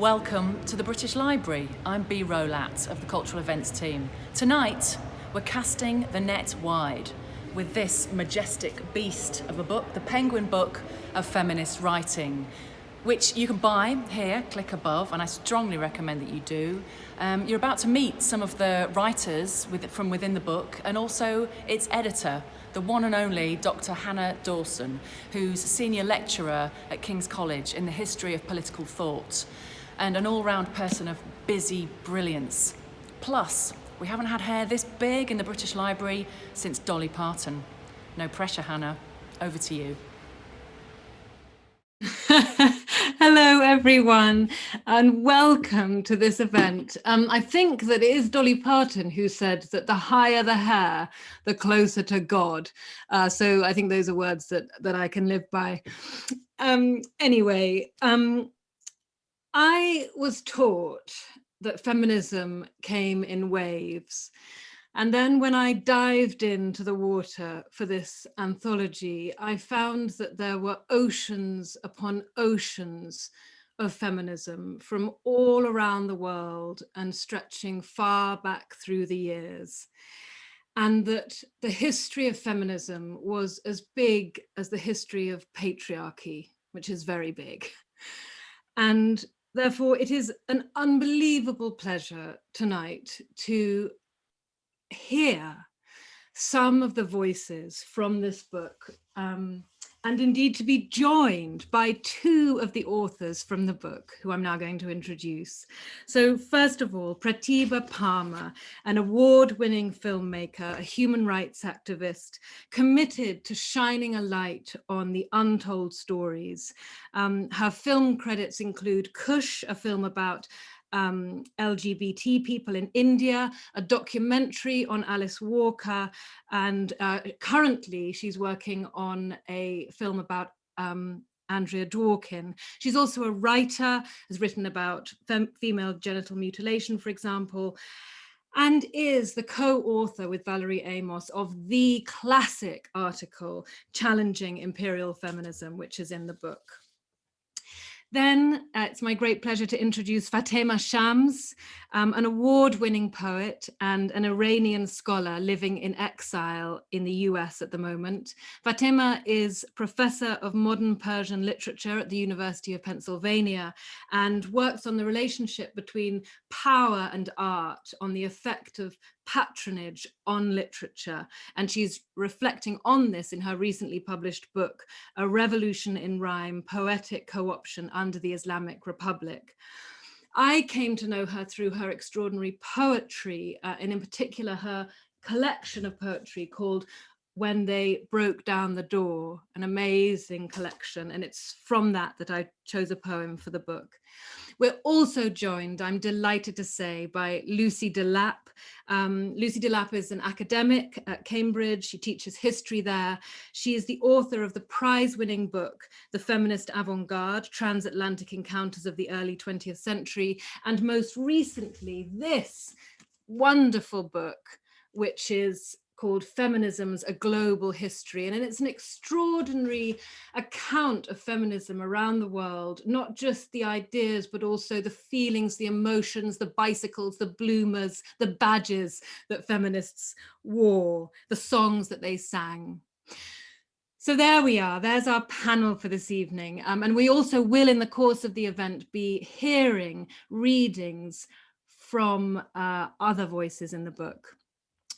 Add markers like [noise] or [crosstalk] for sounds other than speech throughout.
Welcome to the British Library. I'm Bee Rolat of the Cultural Events team. Tonight, we're casting the net wide with this majestic beast of a book, the Penguin Book of Feminist Writing, which you can buy here, click above, and I strongly recommend that you do. Um, you're about to meet some of the writers with, from within the book and also its editor, the one and only Dr. Hannah Dawson, who's senior lecturer at King's College in the history of political thought and an all-round person of busy brilliance. Plus, we haven't had hair this big in the British Library since Dolly Parton. No pressure, Hannah. Over to you. [laughs] Hello, everyone, and welcome to this event. Um, I think that it is Dolly Parton who said that the higher the hair, the closer to God. Uh, so I think those are words that, that I can live by. Um, anyway, um, I was taught that feminism came in waves. And then when I dived into the water for this anthology, I found that there were oceans upon oceans of feminism from all around the world and stretching far back through the years. And that the history of feminism was as big as the history of patriarchy, which is very big. And Therefore, it is an unbelievable pleasure tonight to hear some of the voices from this book. Um, and indeed to be joined by two of the authors from the book, who I'm now going to introduce. So first of all, Pratibha Parmar, an award-winning filmmaker, a human rights activist, committed to shining a light on the untold stories. Um, her film credits include Khush, a film about um, LGBT people in India, a documentary on Alice Walker, and uh, currently she's working on a film about um, Andrea Dworkin. She's also a writer, has written about fem female genital mutilation, for example, and is the co-author with Valerie Amos of the classic article challenging imperial feminism, which is in the book. Then uh, it's my great pleasure to introduce Fatema Shams, um, an award-winning poet and an Iranian scholar living in exile in the US at the moment. Fatema is professor of modern Persian literature at the University of Pennsylvania and works on the relationship between power and art, on the effect of patronage on literature. And she's reflecting on this in her recently published book, A Revolution in Rhyme, Poetic Co-option under the Islamic Republic. I came to know her through her extraordinary poetry, uh, and in particular her collection of poetry called when they broke down the door, an amazing collection. And it's from that that I chose a poem for the book. We're also joined, I'm delighted to say, by Lucy Delap. Um, Lucy Delap is an academic at Cambridge. She teaches history there. She is the author of the prize-winning book, The Feminist Avant-Garde, Transatlantic Encounters of the Early 20th Century, and most recently, this wonderful book, which is called Feminism's A Global History. And it's an extraordinary account of feminism around the world, not just the ideas, but also the feelings, the emotions, the bicycles, the bloomers, the badges that feminists wore, the songs that they sang. So there we are, there's our panel for this evening. Um, and we also will in the course of the event be hearing readings from uh, other voices in the book.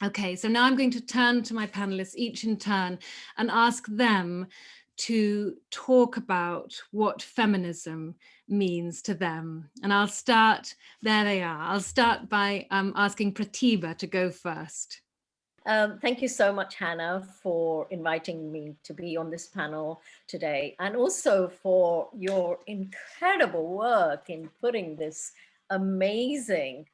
Okay, so now I'm going to turn to my panelists each in turn and ask them to talk about what feminism means to them. And I'll start, there they are. I'll start by um, asking Pratibha to go first. Um, thank you so much, Hannah, for inviting me to be on this panel today, and also for your incredible work in putting this amazing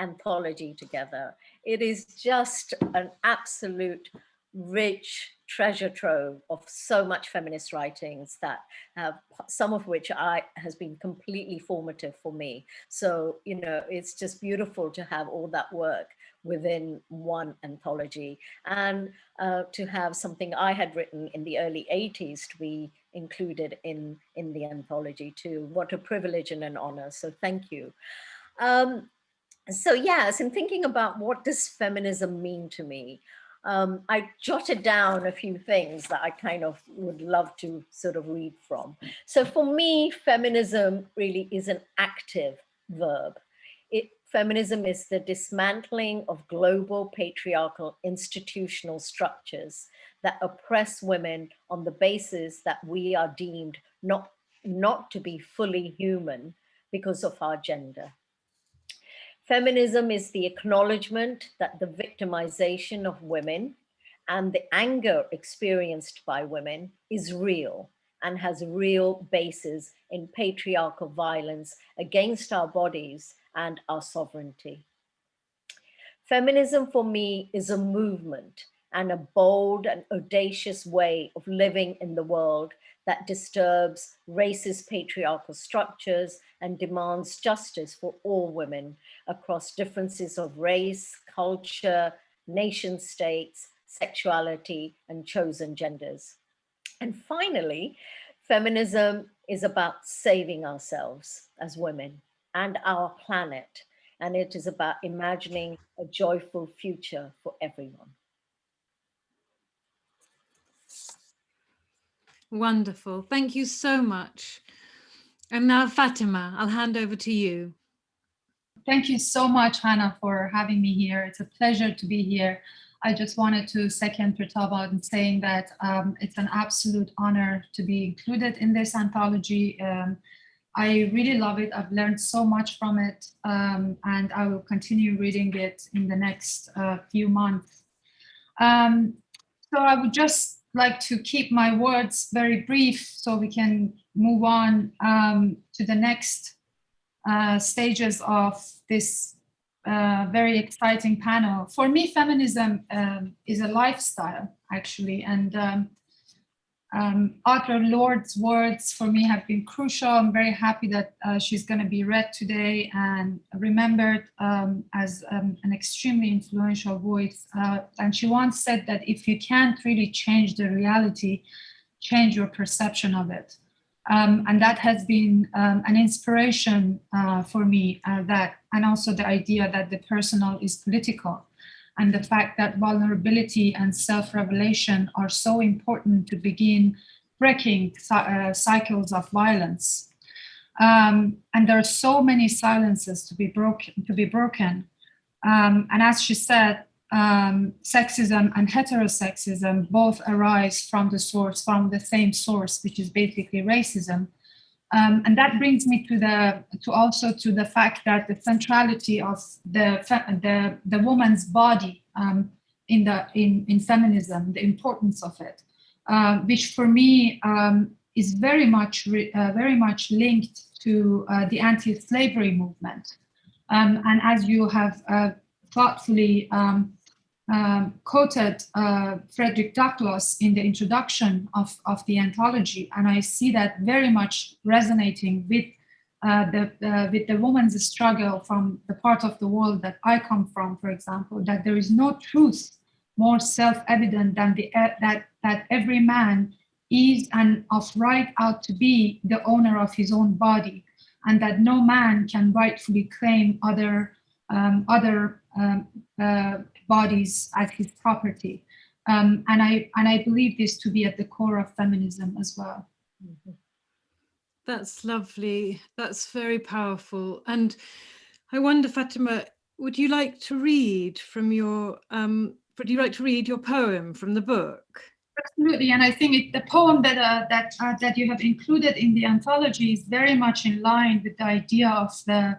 anthology together. It is just an absolute rich treasure trove of so much feminist writings that have some of which I has been completely formative for me. So, you know, it's just beautiful to have all that work within one anthology and uh, to have something I had written in the early 80s to be included in, in the anthology too. What a privilege and an honor. So thank you. Um, so yes, in thinking about what does feminism mean to me, um, I jotted down a few things that I kind of would love to sort of read from. So for me, feminism really is an active verb. It, feminism is the dismantling of global patriarchal institutional structures that oppress women on the basis that we are deemed not, not to be fully human because of our gender. Feminism is the acknowledgement that the victimization of women and the anger experienced by women is real and has real basis in patriarchal violence against our bodies and our sovereignty. Feminism for me is a movement and a bold and audacious way of living in the world that disturbs racist patriarchal structures and demands justice for all women across differences of race, culture, nation states, sexuality, and chosen genders. And finally, feminism is about saving ourselves as women and our planet. And it is about imagining a joyful future for everyone. Wonderful. Thank you so much. And now, Fatima, I'll hand over to you. Thank you so much, Hannah, for having me here. It's a pleasure to be here. I just wanted to second Pratibha in saying that um, it's an absolute honor to be included in this anthology. Um, I really love it. I've learned so much from it, um, and I will continue reading it in the next uh, few months. Um, so I would just like to keep my words very brief so we can move on um, to the next uh, stages of this uh, very exciting panel. For me, feminism um, is a lifestyle, actually, and um, um, Audre Lorde's words for me have been crucial. I'm very happy that uh, she's going to be read today and remembered um, as um, an extremely influential voice. Uh, and she once said that if you can't really change the reality, change your perception of it. Um, and that has been um, an inspiration uh, for me uh, that, and also the idea that the personal is political and the fact that vulnerability and self-revelation are so important to begin breaking uh, cycles of violence. Um, and there are so many silences to be broken. To be broken. Um, and as she said, um, sexism and heterosexism both arise from the source, from the same source, which is basically racism. Um, and that brings me to the to also to the fact that the centrality of the the, the woman's body um, in the in, in feminism, the importance of it, uh, which for me um, is very much uh, very much linked to uh, the anti-slavery movement. Um, and as you have uh, thoughtfully um, um, quoted uh, Frederick Douglass in the introduction of, of the anthology, and I see that very much resonating with uh, the, with the woman's struggle from the part of the world that I come from, for example, that there is no truth more self-evident than the, uh, that, that every man is and of right out to be the owner of his own body, and that no man can rightfully claim other, um, other um, uh, bodies as his property. Um, and I and I believe this to be at the core of feminism as well. Mm -hmm. That's lovely. That's very powerful. And I wonder, Fatima, would you like to read from your um, would you like to read your poem from the book? Absolutely, and I think it, the poem that uh, that uh, that you have included in the anthology is very much in line with the idea of the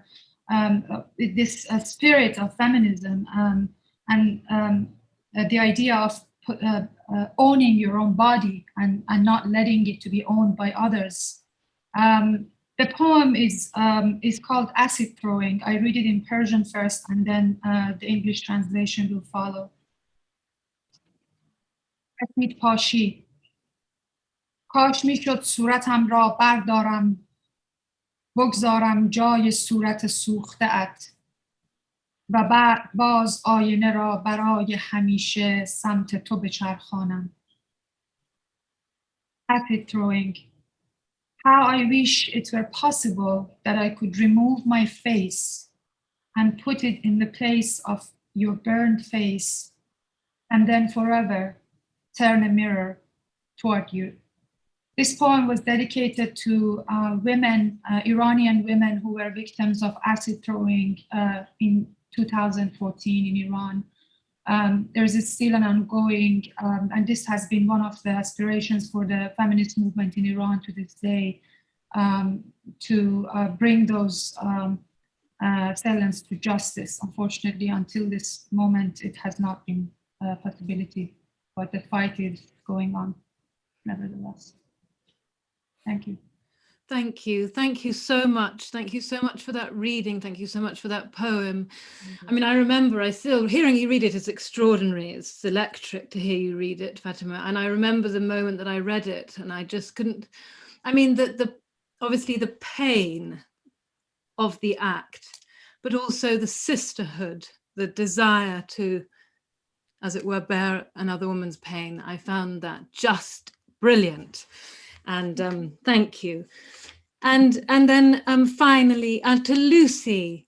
um, uh, this spirit of feminism. Um, and um, uh, the idea of uh, uh, owning your own body and, and not letting it to be owned by others. Um, the poem is, um, is called Acid Throwing. I read it in Persian first and then uh, the English translation will follow. اسید پاشی کاش میشد صورتم را بردارم بگذارم جای صورت سوخته ات و بعد باز آینه را برای همیشه سمت تو بچرخانم Happy throwing. How I wish it were possible that I could remove my face and put it in the place of your burned face and then forever turn a mirror toward you. This poem was dedicated to uh, women, uh, Iranian women who were victims of acid throwing uh, in 2014 in Iran. Um, there is still an ongoing, um, and this has been one of the aspirations for the feminist movement in Iran to this day, um, to uh, bring those um, uh, felons to justice. Unfortunately, until this moment, it has not been a possibility, but the fight is going on nevertheless. Thank you. Thank you. Thank you so much. Thank you so much for that reading. Thank you so much for that poem. I mean, I remember I still hearing you read it is extraordinary. It's electric to hear you read it, Fatima. And I remember the moment that I read it and I just couldn't, I mean, the, the obviously the pain of the act, but also the sisterhood, the desire to, as it were, bear another woman's pain. I found that just brilliant and um, thank you. And and then um, finally, uh, to Lucy,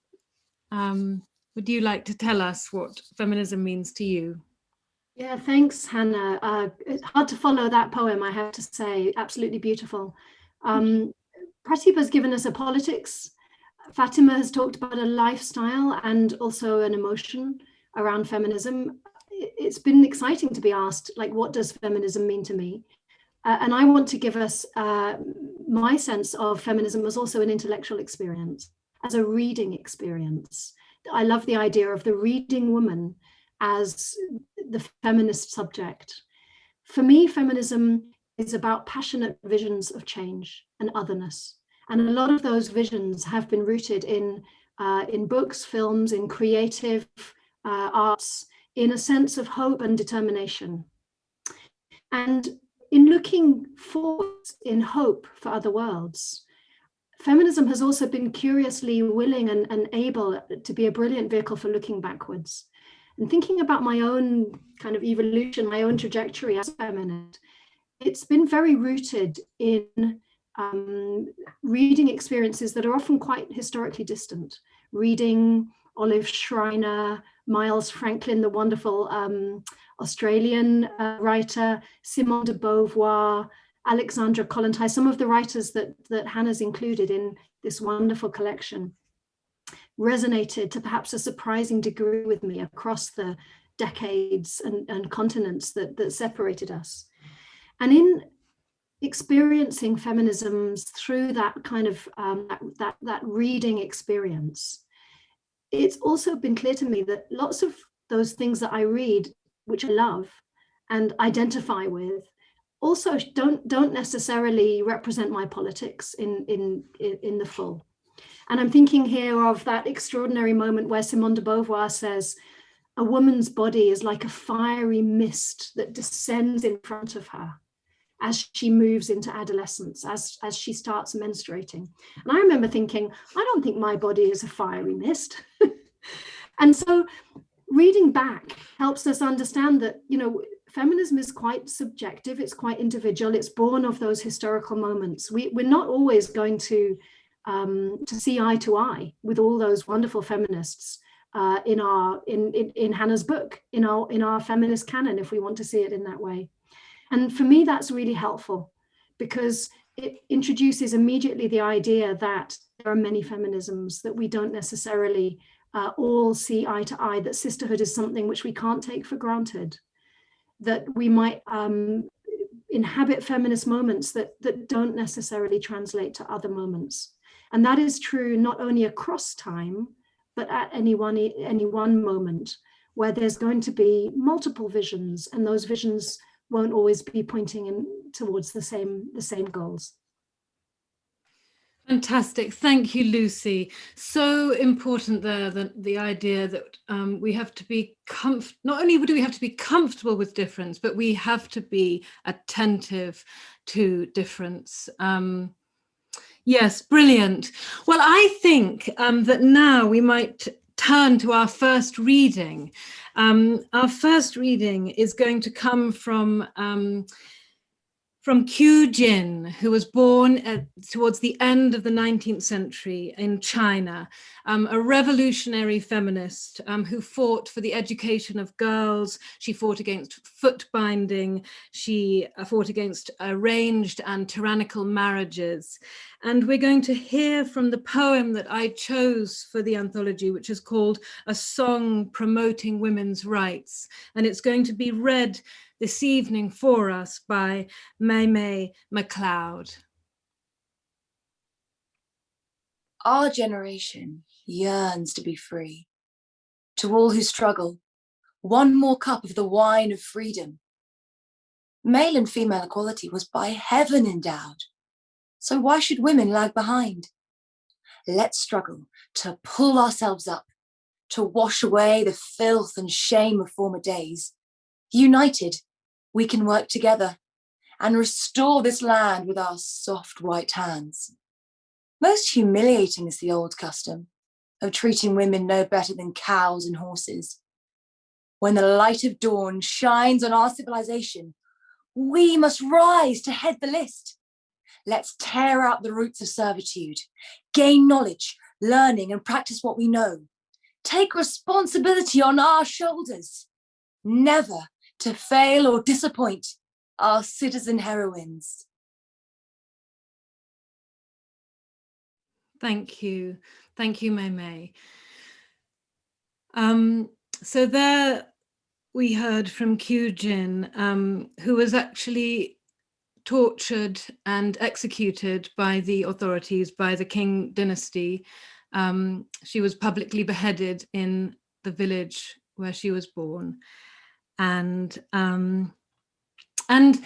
um, would you like to tell us what feminism means to you? Yeah, thanks, Hannah. Uh, it's hard to follow that poem, I have to say, absolutely beautiful. Um, Pratibha's given us a politics. Fatima has talked about a lifestyle and also an emotion around feminism. It's been exciting to be asked, like, what does feminism mean to me? Uh, and I want to give us uh, my sense of feminism as also an intellectual experience, as a reading experience. I love the idea of the reading woman as the feminist subject. For me, feminism is about passionate visions of change and otherness. And a lot of those visions have been rooted in, uh, in books, films, in creative uh, arts, in a sense of hope and determination. And in looking forward in hope for other worlds, feminism has also been curiously willing and, and able to be a brilliant vehicle for looking backwards. And thinking about my own kind of evolution, my own trajectory as a feminist, it's been very rooted in um, reading experiences that are often quite historically distant. Reading Olive Schreiner, Miles Franklin, the wonderful um, Australian uh, writer, Simone de Beauvoir, Alexandra Kollontai, some of the writers that, that Hannah's included in this wonderful collection resonated to perhaps a surprising degree with me across the decades and, and continents that, that separated us. And in experiencing feminisms through that kind of um, that, that, that reading experience, it's also been clear to me that lots of those things that I read which I love and identify with, also don't don't necessarily represent my politics in in in the full. And I'm thinking here of that extraordinary moment where Simone de Beauvoir says, a woman's body is like a fiery mist that descends in front of her as she moves into adolescence, as, as she starts menstruating. And I remember thinking, I don't think my body is a fiery mist. [laughs] and so reading back helps us understand that, you know, feminism is quite subjective, it's quite individual, it's born of those historical moments. We, we're not always going to, um, to see eye to eye with all those wonderful feminists uh, in our in, in, in Hannah's book, in our in our feminist canon, if we want to see it in that way. And for me, that's really helpful because it introduces immediately the idea that there are many feminisms that we don't necessarily uh, all see eye to eye that sisterhood is something which we can't take for granted, that we might um, inhabit feminist moments that, that don't necessarily translate to other moments. And that is true not only across time, but at any one, any one moment where there's going to be multiple visions and those visions won't always be pointing in towards the same, the same goals. Fantastic. Thank you, Lucy. So important there, the, the idea that um, we have to be comf not only do we have to be comfortable with difference, but we have to be attentive to difference. Um, yes, brilliant. Well, I think um, that now we might turn to our first reading. Um, our first reading is going to come from um, from Qiu Jin, who was born at, towards the end of the 19th century in China, um, a revolutionary feminist um, who fought for the education of girls. She fought against foot binding. She uh, fought against arranged and tyrannical marriages. And we're going to hear from the poem that I chose for the anthology, which is called A Song Promoting Women's Rights. And it's going to be read this evening for us by May May McLeod. Our generation yearns to be free. To all who struggle, one more cup of the wine of freedom. Male and female equality was by heaven endowed. So why should women lag behind? Let's struggle to pull ourselves up, to wash away the filth and shame of former days. United, we can work together and restore this land with our soft white hands. Most humiliating is the old custom of treating women no better than cows and horses. When the light of dawn shines on our civilization, we must rise to head the list. Let's tear out the roots of servitude, gain knowledge, learning and practice what we know. Take responsibility on our shoulders. Never to fail or disappoint our citizen heroines. Thank you. Thank you, May May. Um, so there we heard from Qiu Jin, um, who was actually tortured and executed by the authorities, by the Qing dynasty. Um, she was publicly beheaded in the village where she was born and um, and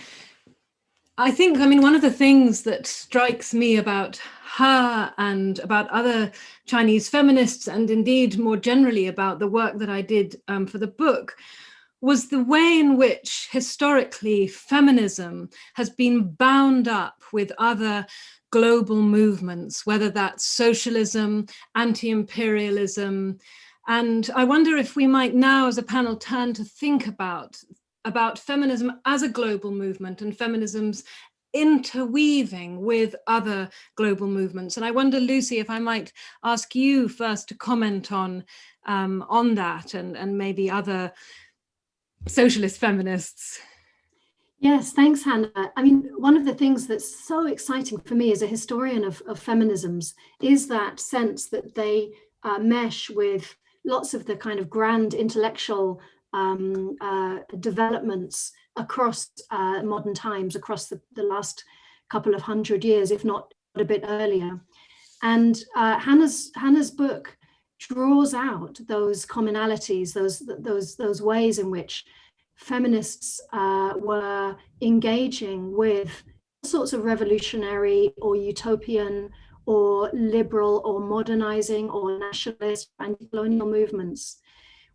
I think, I mean, one of the things that strikes me about her and about other Chinese feminists, and indeed more generally about the work that I did um, for the book, was the way in which historically feminism has been bound up with other global movements, whether that's socialism, anti-imperialism, and I wonder if we might now as a panel turn to think about, about feminism as a global movement and feminism's interweaving with other global movements. And I wonder, Lucy, if I might ask you first to comment on, um, on that and, and maybe other socialist feminists. Yes, thanks, Hannah. I mean, one of the things that's so exciting for me as a historian of, of feminisms is that sense that they uh, mesh with lots of the kind of grand intellectual um, uh, developments across uh, modern times, across the, the, last couple of hundred years, if not a bit earlier. And uh, Hannah's, Hannah's book draws out those commonalities, those, those, those ways in which feminists uh, were engaging with all sorts of revolutionary or utopian or liberal or modernizing or nationalist anti-colonial movements.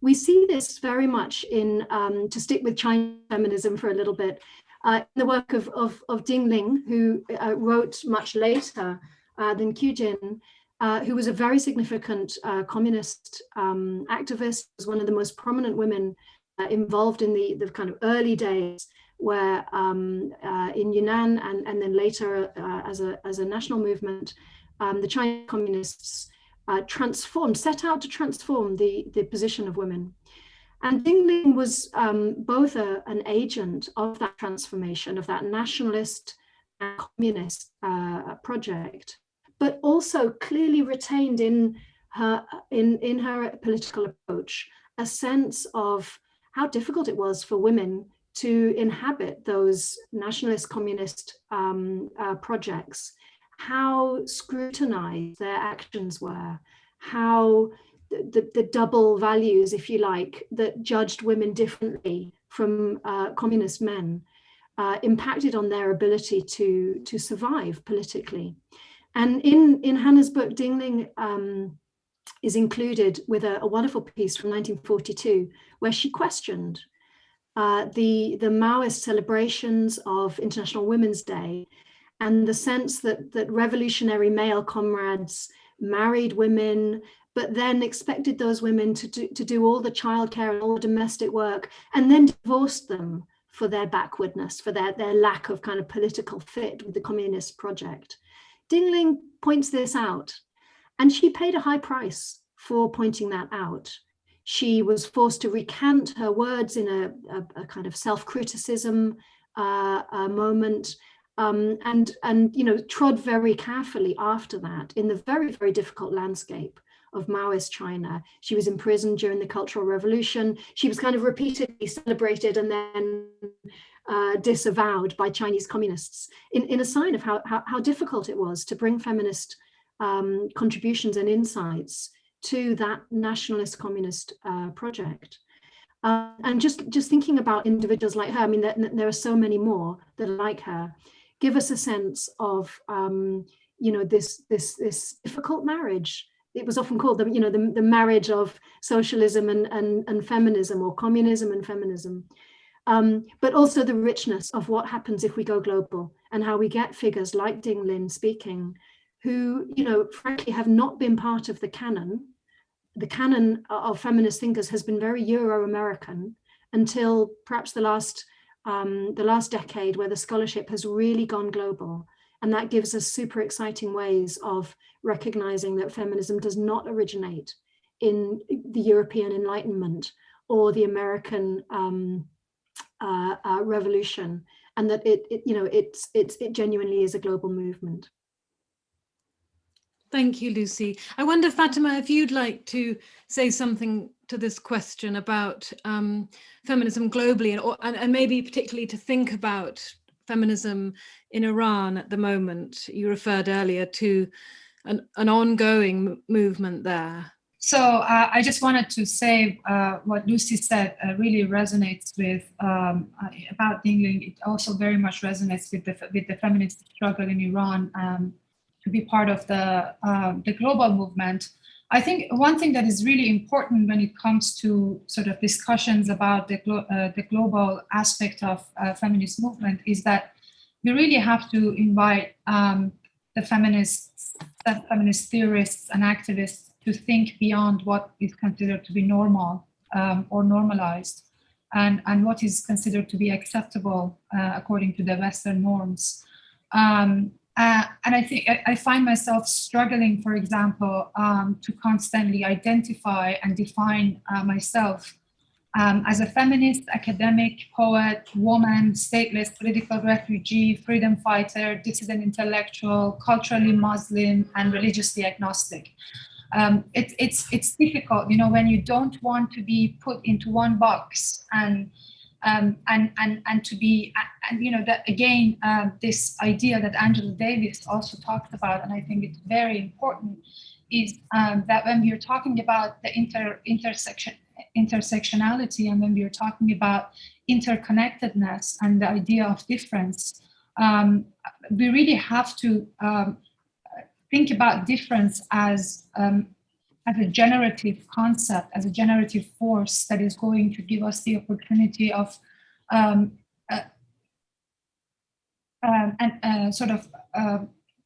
We see this very much in, um, to stick with Chinese feminism for a little bit, uh, in the work of, of, of Ding Ling, who uh, wrote much later uh, than Qiu Jin, uh, who was a very significant uh, communist um, activist, was one of the most prominent women uh, involved in the, the kind of early days where um, in Yan'an and, and then later as, a, as a national movement, um, the Chinese communists uh, transformed, set out to transform the, the position of women. And Ding Ling was um, both a, an agent of that transformation, of that nationalist and communist uh, project, but also clearly retained in her, in, in her political approach a sense of how difficult it was for women to inhabit those nationalist communist um, uh, projects how scrutinized their actions were, how the, the, the, double values, if you like, that judged women differently from uh, communist men uh, impacted on their ability to, to survive politically. And in, in Hannah's book, Ding Ling um, is included with a, a, wonderful piece from 1942, where she questioned uh, the, the Maoist celebrations of International Women's Day and the sense that, that revolutionary male comrades married women, but then expected those women to do, to do all the childcare and all the domestic work and then divorced them for their backwardness, for their, their lack of kind of political fit with the communist project. Ding Ling points this out and she paid a high price for pointing that out. She was forced to recant her words in a, a, a kind of self-criticism uh, moment um, and, and, you know, trod very carefully after that in the very, very difficult landscape of Maoist China. She was imprisoned during the Cultural Revolution. She was kind of repeatedly celebrated and then uh, disavowed by Chinese communists in, in a sign of how, how, how difficult it was to bring feminist um, contributions and insights to that nationalist communist uh, project. Uh, and just, just thinking about individuals like her, I mean, there, there, are so many more that are like her, give us a sense of, um, you know, this, this, this difficult marriage. It was often called the, you know, the, the marriage of socialism and, and, and feminism or communism and feminism. Um, but also the richness of what happens if we go global and how we get figures like Ding Ling speaking, who, you know, frankly have not been part of the canon the canon of feminist thinkers has been very Euro-American until perhaps the last um, the last decade where the scholarship has really gone global. And that gives us super exciting ways of recognizing that feminism does not originate in the European Enlightenment or the American um, uh, uh, revolution and that it, it you know it's it's it genuinely is a global movement Thank you, Lucy. I wonder, Fatima, if you'd like to say something to this question about um, feminism globally and, or, and, and maybe particularly to think about feminism in Iran at the moment. You referred earlier to an, an ongoing movement there. So uh, I just wanted to say uh, what Lucy said uh, really resonates with um, uh, about Ding Ling. It also very much resonates with the with the feminist struggle in Iran. Um, to be part of the, uh, the global movement. I think one thing that is really important when it comes to sort of discussions about the, glo uh, the global aspect of uh, feminist movement is that we really have to invite um, the feminists, the feminist theorists and activists to think beyond what is considered to be normal um, or normalized and, and what is considered to be acceptable uh, according to the Western norms. Um, uh, and I think I, find myself struggling, for example, um, to constantly identify and define uh, myself um, as a feminist, academic, poet, woman, stateless, political refugee, freedom fighter, dissident intellectual, culturally Muslim, and religiously agnostic. Um, it, it's, it's difficult, you know, when you don't want to be put into one box and um, and and and to be and you know that again uh, this idea that Angela Davis also talked about and I think it's very important is um, that when we're talking about the inter intersection intersectionality and when we're talking about interconnectedness and the idea of difference um, we really have to um, think about difference as um, as a generative concept, as a generative force that is going to give us the opportunity of um, uh, um, and uh, sort of uh,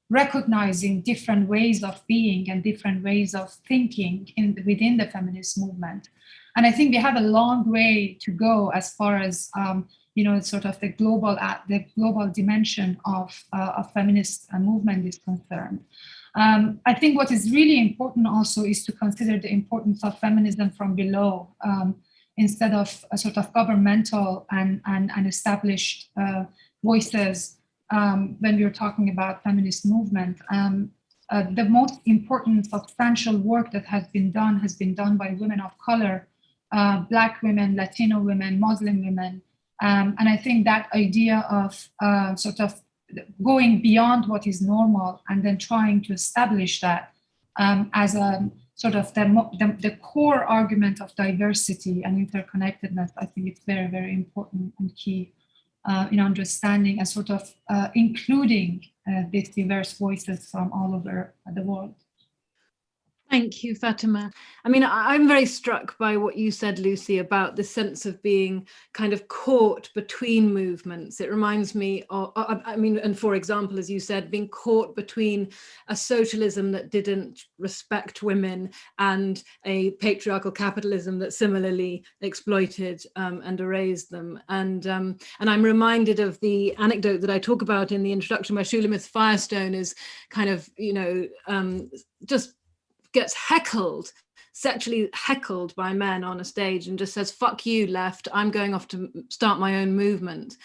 recognizing different ways of being and different ways of thinking in, within the feminist movement. And I think we have a long way to go as far as um, you know, sort of the global the global dimension of, uh, of feminist uh, movement is concerned. Um, I think what is really important also is to consider the importance of feminism from below um, instead of a sort of governmental and, and, and established uh, voices um, when we're talking about feminist movement. Um, uh, the most important substantial work that has been done has been done by women of color, uh, Black women, Latino women, Muslim women. Um, and I think that idea of uh, sort of going beyond what is normal and then trying to establish that um, as a sort of the, the, the, core argument of diversity and interconnectedness, I think it's very, very important and key uh, in understanding and sort of uh, including uh, these diverse voices from all over the world. Thank you, Fatima. I mean, I'm very struck by what you said, Lucy, about the sense of being kind of caught between movements. It reminds me of, I mean, and for example, as you said, being caught between a socialism that didn't respect women and a patriarchal capitalism that similarly exploited um, and erased them. And, um, and I'm reminded of the anecdote that I talk about in the introduction where Shulamith Firestone is kind of, you know, um, just gets heckled sexually heckled by men on a stage and just says fuck you left. I'm going off to start my own movement.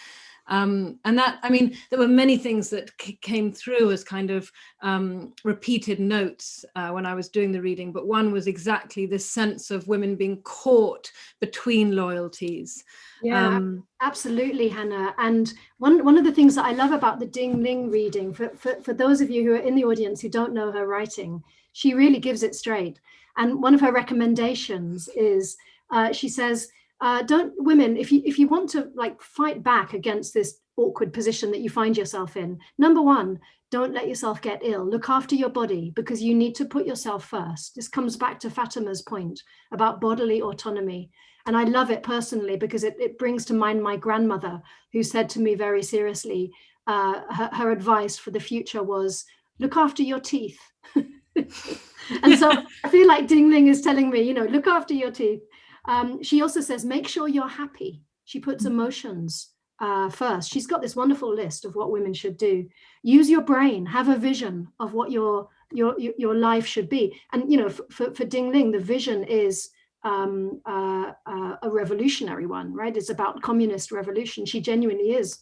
Um, and that i mean there were many things that came through as kind of um, repeated notes uh, when i was doing the reading but one was exactly this sense of women being caught between loyalties. Yeah um, absolutely hannah. And one one of the things that i love about the ding ling reading for, for for those of you who are in the audience who don't know her writing she really gives it straight. And one of her recommendations is, uh, she says, uh, don't women, if you if you want to like fight back against this awkward position that you find yourself in, number one, don't let yourself get ill. Look after your body because you need to put yourself first. This comes back to Fatima's point about bodily autonomy. And I love it personally because it, it brings to mind my grandmother who said to me very seriously, uh, her, her advice for the future was look after your teeth. [laughs] [laughs] and so I feel like Ding Ling is telling me, you know, look after your teeth. Um, she also says, make sure you're happy. She puts mm. emotions uh, first. She's got this wonderful list of what women should do. Use your brain, have a vision of what your your your life should be. And you know, for, for Ding Ling, the vision is um, uh, uh, a revolutionary one, right? It's about communist revolution. She genuinely is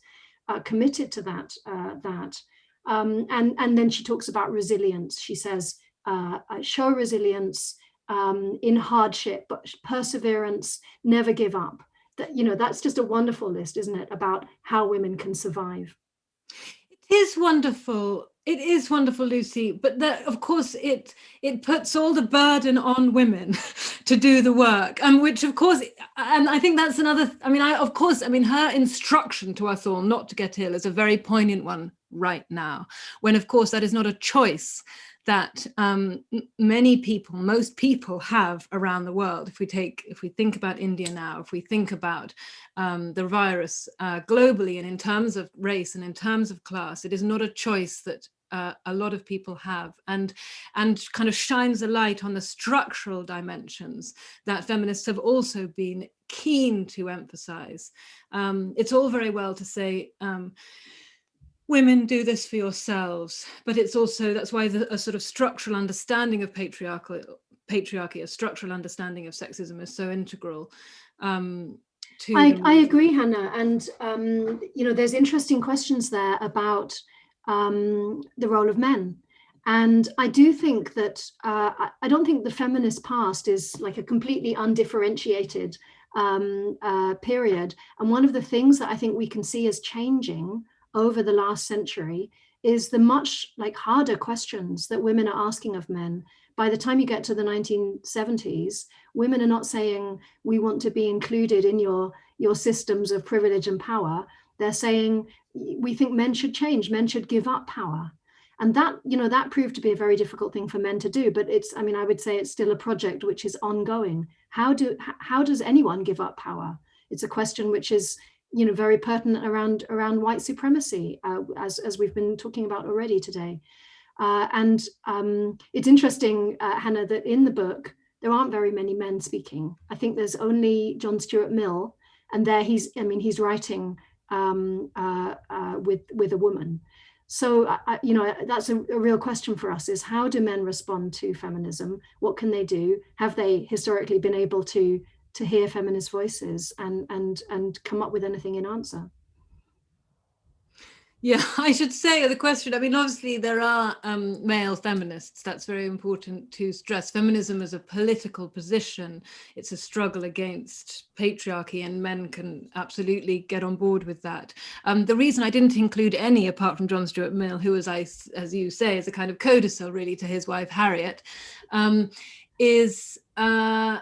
uh, committed to that. Uh, that. Um, and, and then she talks about resilience. She says, uh, show resilience um, in hardship, but perseverance, never give up. That, you know, that's just a wonderful list, isn't it, about how women can survive. It is wonderful. It is wonderful, Lucy, but that, of course, it it puts all the burden on women [laughs] to do the work, and um, which, of course, and I think that's another. I mean, I of course, I mean, her instruction to us all not to get ill is a very poignant one right now, when, of course, that is not a choice that um, many people, most people have around the world. If we take, if we think about India now, if we think about um, the virus uh, globally and in terms of race and in terms of class, it is not a choice that uh, a lot of people have and and kind of shines a light on the structural dimensions that feminists have also been keen to emphasize. Um, it's all very well to say, um, women do this for yourselves, but it's also, that's why the, a sort of structural understanding of patriarchal, patriarchy, a structural understanding of sexism is so integral. Um, I, I, agree, Hannah. And, um, you know, there's interesting questions there about um, the role of men. And I do think that, uh, I don't think the feminist past is like a completely undifferentiated um, uh, period. And one of the things that I think we can see as changing over the last century is the much like harder questions that women are asking of men. By the time you get to the 1970s, women are not saying we want to be included in your, your systems of privilege and power. They're saying we think men should change, men should give up power. And that, you know, that proved to be a very difficult thing for men to do, but it's, I mean, I would say it's still a project which is ongoing. How do, how does anyone give up power? It's a question which is you know, very pertinent around around white supremacy, uh, as, as we've been talking about already today. Uh, and um, it's interesting, uh, Hannah, that in the book, there aren't very many men speaking. I think there's only John Stuart Mill, and there he's, I mean, he's writing um, uh, uh, with, with a woman. So, you know, that's a, a, real question for us is how do men respond to feminism? What can they do? Have they historically been able to to hear feminist voices and and and come up with anything in answer. Yeah [laughs] i should say the question i mean obviously there are um, male feminists. That's very important to stress. Feminism is a political position. It's a struggle against patriarchy and men can absolutely get on board with that. Um, the reason i didn't include any apart from john stuart mill who as i as you say is a kind of codicil really to his wife harriet um, is uh,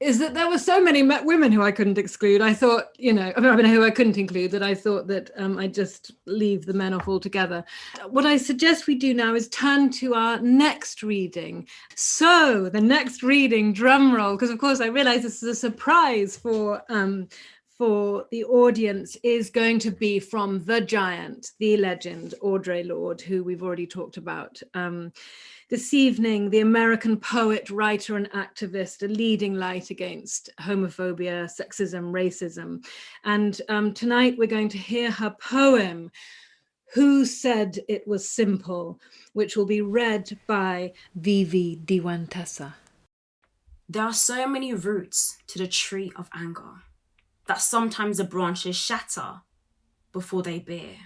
is that there were so many women who I couldn't exclude. I thought, you know, I mean, who I couldn't include that I thought that um, I'd just leave the men off altogether. What I suggest we do now is turn to our next reading. So the next reading, drum roll, because of course I realize this is a surprise for um, for the audience is going to be from the giant, the legend, Audre Lorde, who we've already talked about. Um, this evening, the American poet, writer and activist, a leading light against homophobia, sexism, racism. And um, tonight we're going to hear her poem, Who Said It Was Simple, which will be read by Vivi Diwantasa. There are so many roots to the tree of anger that sometimes the branches shatter before they bear.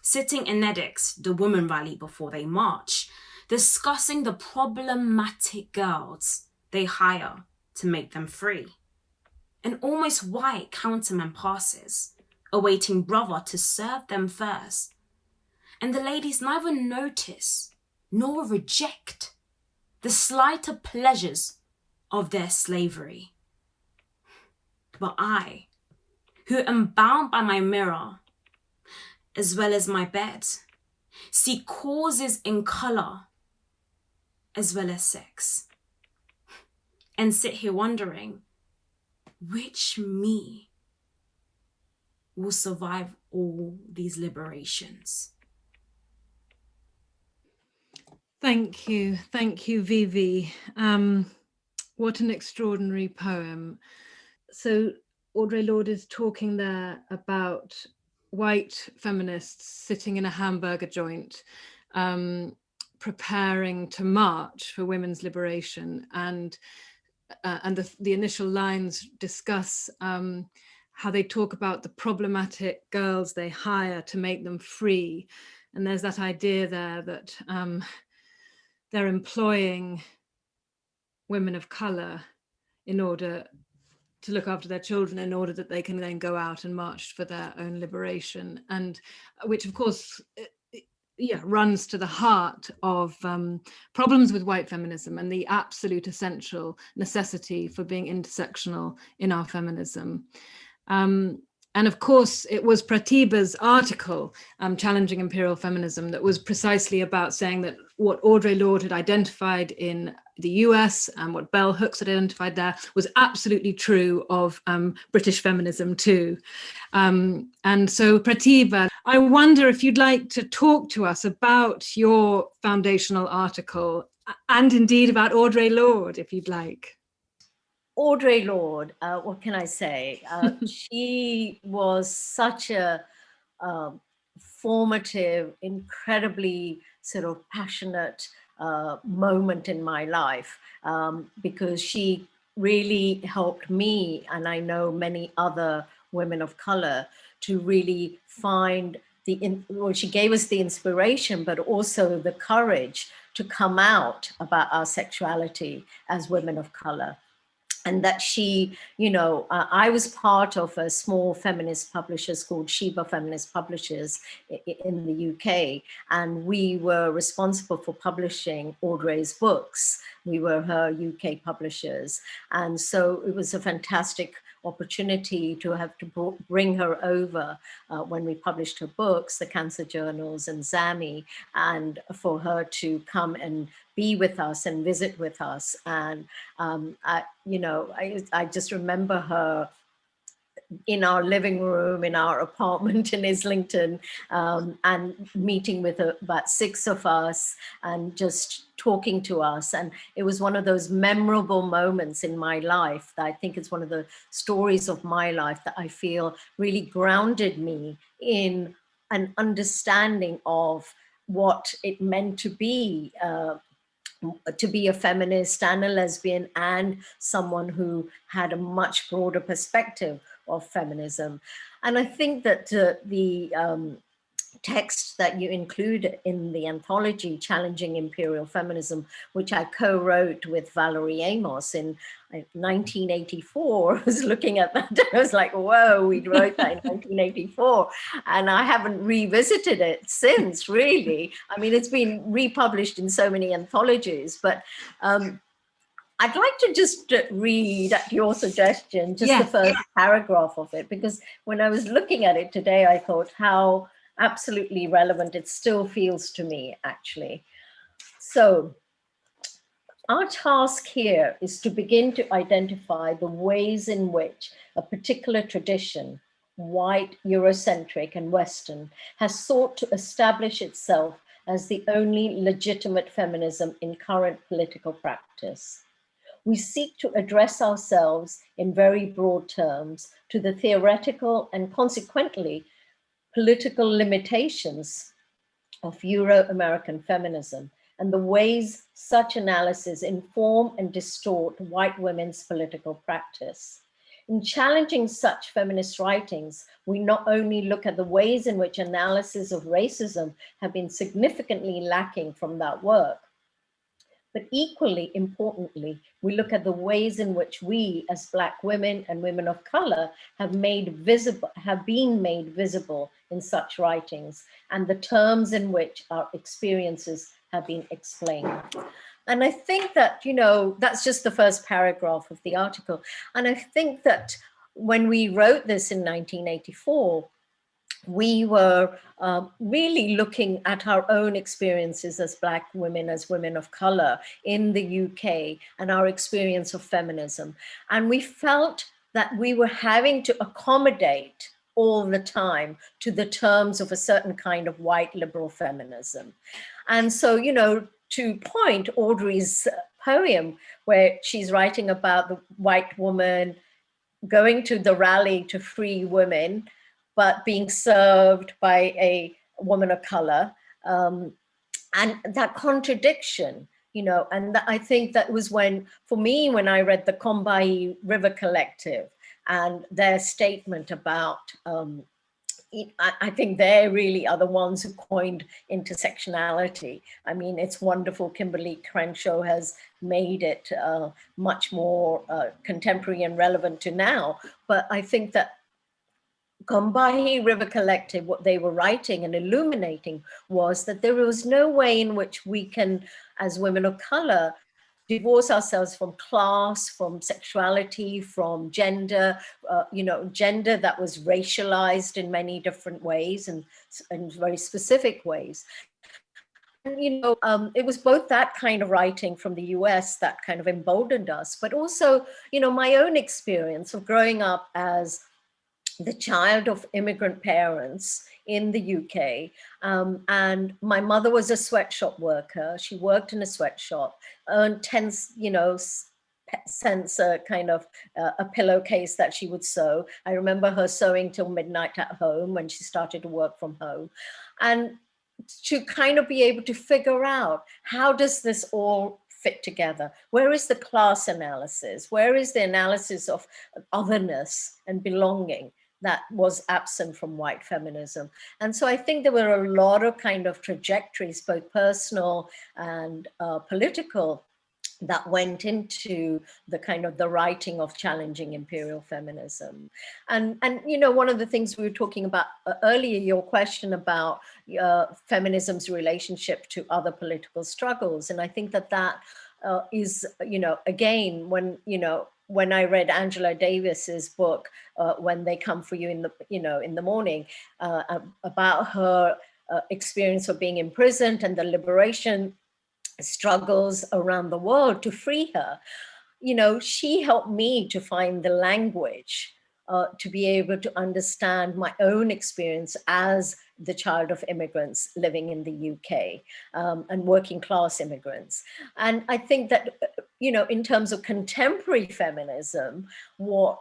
Sitting in Nedicks, the women rally before they march, discussing the problematic girls they hire to make them free. An almost white counterman passes, awaiting brother to serve them first. And the ladies neither notice nor reject the slighter pleasures of their slavery. But I, who am bound by my mirror, as well as my bed, see causes in colour as well as sex. And sit here wondering, which me will survive all these liberations? Thank you. Thank you, Vivi. Um, what an extraordinary poem. So Audre Lorde is talking there about white feminists sitting in a hamburger joint um, preparing to march for women's liberation. And uh, and the, the initial lines discuss um, how they talk about the problematic girls they hire to make them free. And there's that idea there that um, they're employing women of color in order to look after their children in order that they can then go out and march for their own liberation. And which of course yeah, runs to the heart of um, problems with white feminism and the absolute essential necessity for being intersectional in our feminism. Um, and of course, it was Pratibha's article, um, Challenging Imperial Feminism, that was precisely about saying that what Audre Lorde had identified in the US and what Bell Hooks had identified there was absolutely true of um, British feminism too. Um, and so Pratibha, I wonder if you'd like to talk to us about your foundational article and indeed about Audre Lorde, if you'd like. Audre Lorde, uh, what can I say? Uh, [laughs] she was such a uh, formative, incredibly sort of passionate uh, moment in my life um, because she really helped me and I know many other women of color to really find the, well, she gave us the inspiration, but also the courage to come out about our sexuality as women of color. And that she, you know, uh, I was part of a small feminist publishers called Sheba Feminist Publishers in the UK, and we were responsible for publishing Audre's books. We were her UK publishers, and so it was a fantastic opportunity to have to bring her over uh, when we published her books, the Cancer Journals and Zami, and for her to come and be with us and visit with us. And, um, I, you know, I, I just remember her in our living room in our [laughs] apartment in Islington um, and meeting with about six of us and just talking to us. And it was one of those memorable moments in my life that I think is one of the stories of my life that I feel really grounded me in an understanding of what it meant to be uh, to be a feminist and a lesbian and someone who had a much broader perspective of feminism. And I think that uh, the um, text that you include in the anthology, Challenging Imperial Feminism, which I co-wrote with Valerie Amos in 1984, [laughs] I was looking at that and [laughs] I was like, whoa, we wrote that in [laughs] 1984. And I haven't revisited it since, really. I mean, it's been republished in so many anthologies, but um, I'd like to just read at your suggestion, just yes. the first paragraph of it, because when I was looking at it today, I thought how absolutely relevant it still feels to me, actually. So our task here is to begin to identify the ways in which a particular tradition, white, Eurocentric and Western, has sought to establish itself as the only legitimate feminism in current political practice we seek to address ourselves in very broad terms to the theoretical and consequently political limitations of Euro-American feminism and the ways such analysis inform and distort white women's political practice. In challenging such feminist writings, we not only look at the ways in which analysis of racism have been significantly lacking from that work, but equally importantly, we look at the ways in which we as Black women and women of color have made visible, have been made visible in such writings and the terms in which our experiences have been explained. And I think that, you know, that's just the first paragraph of the article. And I think that when we wrote this in 1984, we were uh, really looking at our own experiences as Black women, as women of color in the UK and our experience of feminism. And we felt that we were having to accommodate all the time to the terms of a certain kind of white liberal feminism. And so, you know, to point Audre's poem where she's writing about the white woman going to the rally to free women but being served by a woman of color. Um, and that contradiction, you know, and I think that was when, for me, when I read the Combahee River Collective and their statement about, um, I think they really are the ones who coined intersectionality. I mean, it's wonderful. Kimberlé Crenshaw has made it uh, much more uh, contemporary and relevant to now. But I think that Combahee River Collective, what they were writing and illuminating was that there was no way in which we can, as women of color, divorce ourselves from class, from sexuality, from gender, uh, you know, gender that was racialized in many different ways and in very specific ways. And, you know, um, it was both that kind of writing from the US that kind of emboldened us, but also, you know, my own experience of growing up as the child of immigrant parents in the UK. Um, and my mother was a sweatshop worker. She worked in a sweatshop, earned 10, you know, cents a kind of uh, a pillowcase that she would sew. I remember her sewing till midnight at home when she started to work from home. And to kind of be able to figure out how does this all fit together? Where is the class analysis? Where is the analysis of otherness and belonging? That was absent from white feminism. And so I think there were a lot of kind of trajectories, both personal and uh, political, that went into the kind of the writing of challenging imperial feminism. And, and you know, one of the things we were talking about uh, earlier, your question about uh, feminism's relationship to other political struggles. And I think that that uh, is, you know, again, when, you know, when I read Angela Davis's book, uh, When They Come For You in the, you know, in the Morning, uh, about her uh, experience of being imprisoned and the liberation struggles around the world to free her, you know, she helped me to find the language uh, to be able to understand my own experience as the child of immigrants living in the UK um, and working class immigrants. And I think that, you know, in terms of contemporary feminism, what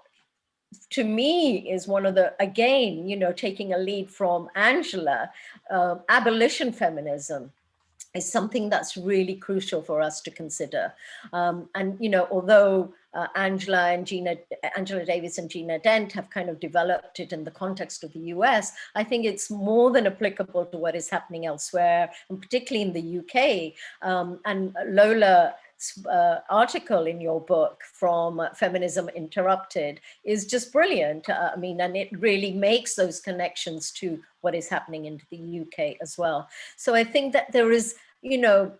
to me is one of the, again, you know, taking a lead from Angela, uh, abolition feminism is something that's really crucial for us to consider. Um, and, you know, although uh, Angela and Gina, Angela Davis and Gina Dent have kind of developed it in the context of the US, I think it's more than applicable to what is happening elsewhere, and particularly in the UK. Um, and Lola uh, article in your book from Feminism Interrupted is just brilliant. Uh, I mean, and it really makes those connections to what is happening in the UK as well. So I think that there is, you know,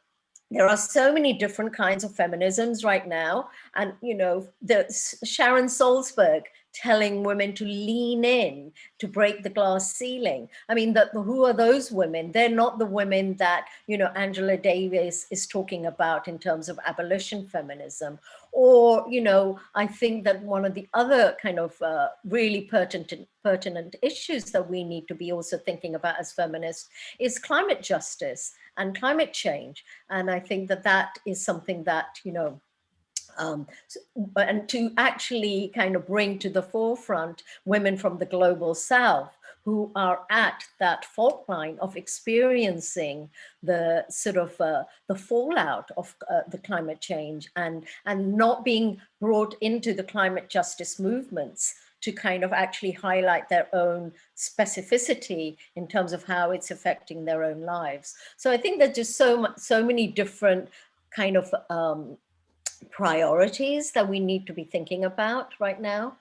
there are so many different kinds of feminisms right now. And, you know, the Sheryl Sandberg telling women to lean in to break the glass ceiling. I mean, the, who are those women? They're not the women that, you know, Angela Davis is talking about in terms of abolition feminism. Or, you know, I think that one of the other kind of uh, really pertinent, pertinent issues that we need to be also thinking about as feminists is climate justice and climate change. And I think that that is something that, you know, um, and to actually kind of bring to the forefront women from the global south who are at that fault line of experiencing the sort of uh, the fallout of uh, the climate change and and not being brought into the climate justice movements to kind of actually highlight their own specificity in terms of how it's affecting their own lives. So I think there's just so much, so many different kind of um, priorities that we need to be thinking about right now.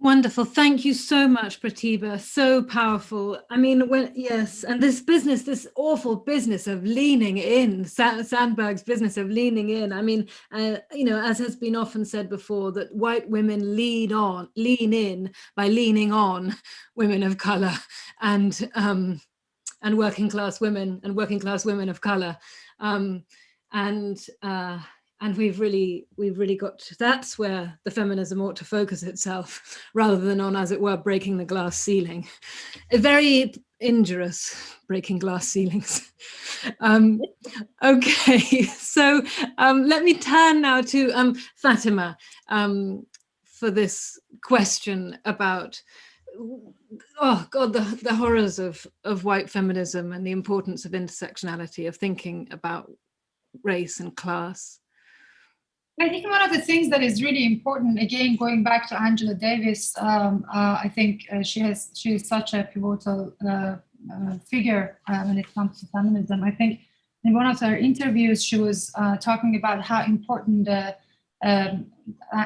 Wonderful. Thank you so much, Pratibha. So powerful. I mean, when yes, and this business, this awful business of leaning in, Sandberg's business of leaning in. I mean, uh, you know, as has been often said before, that white women lean on, lean in by leaning on women of color and um, and working class women and working class women of color. Um, and uh, and we've really we've really got to, that's where the feminism ought to focus itself [laughs] rather than on as it were breaking the glass ceiling. A very injurious breaking glass ceilings. [laughs] Um, okay [laughs] so um, let me turn now to um, fatima um, for this question about oh god the, the horrors of of white feminism and the importance of intersectionality of thinking about race and class? I think one of the things that is really important, again, going back to Angela Davis, um, uh, I think uh, she has she is such a pivotal uh, uh figure uh, when it comes to feminism. I think in one of her interviews, she was uh, talking about how important um,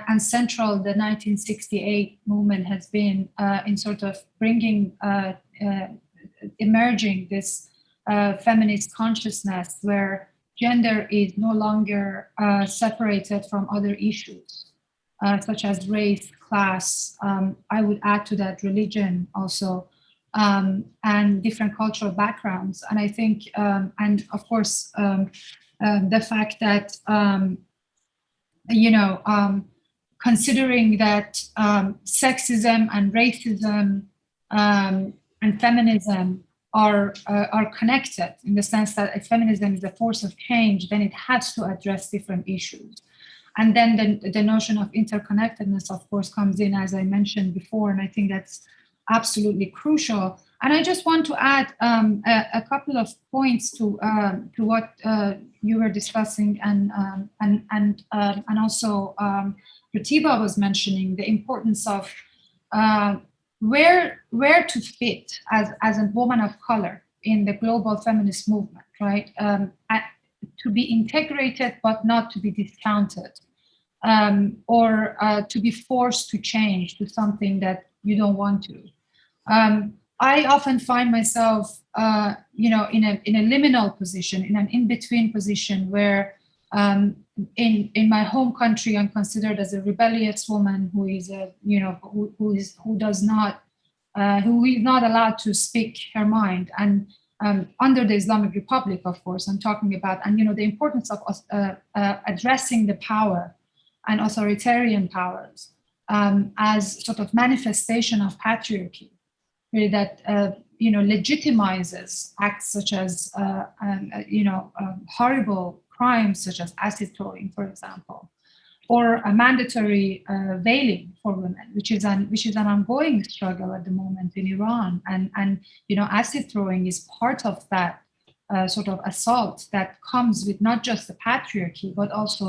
and central the 1968 movement has been in sort of bringing, emerging this feminist consciousness where gender is no longer uh, separated from other issues, uh, such as race, class, um, I would add to that religion also, um, and different cultural backgrounds. And I think, um, and of course, um, um, the fact that, um, you know, considering that sexism and racism and feminism are uh, are connected in the sense that if feminism is a force of change, then it has to address different issues. And then the, the notion of interconnectedness, of course, comes in, as I mentioned before, and I think that's absolutely crucial. And I just want to add um, a, a, couple of points to um, to what uh, you were discussing, and um, and and um, and also um, Pratibha was mentioning the importance of uh, where where to fit as as a woman of color in the global feminist movement, right? Um, at, to be integrated but not to be discounted, um, or uh, to be forced to change to something that you don't want to. Um, I often find myself, uh, you know, in a in a liminal position, in an in-between position where um, in in my home country, I'm considered as a rebellious woman who is a you know who, who is who does not uh, who is not allowed to speak her mind. And um, under the Islamic Republic, of course, I'm talking about, and you know, the importance of uh, uh, addressing the power and authoritarian powers um, as sort of manifestation of patriarchy, really that, uh, you know, legitimizes acts such as, uh, um, uh, you know, um, horrible crimes such as acid throwing, for example, or a mandatory uh, veiling for women, which is an which is an ongoing struggle at the moment in Iran. And and you know, acid throwing is part of that uh, sort of assault that comes with not just the patriarchy, but also